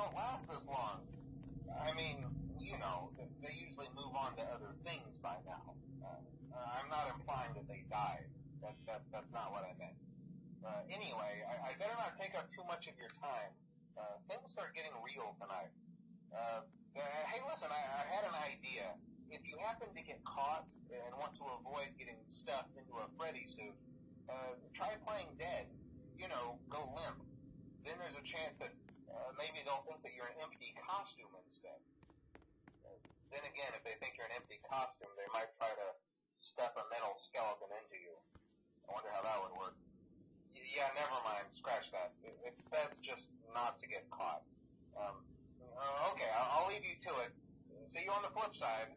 don't last this long. I mean, you know, they usually move on to other things by now. Uh, I'm not implying that they died. That, that, that's not what I meant. Uh, anyway, I, I better not take up too much of your time. Uh, things are getting real tonight. Uh, uh, hey, listen, I, I had an idea. If you happen to get caught and want to avoid getting stuffed into a Freddy suit, uh, try playing dead. You know, go limp. Then there's a chance that uh, maybe they'll think that you're an empty costume instead. Then again, if they think you're an empty costume, they might try to stuff a metal skeleton into you. I wonder how that would work. Yeah, never mind. Scratch that. It's best just not to get caught. Um, uh, okay, I'll, I'll leave you to it. See you on the flip side.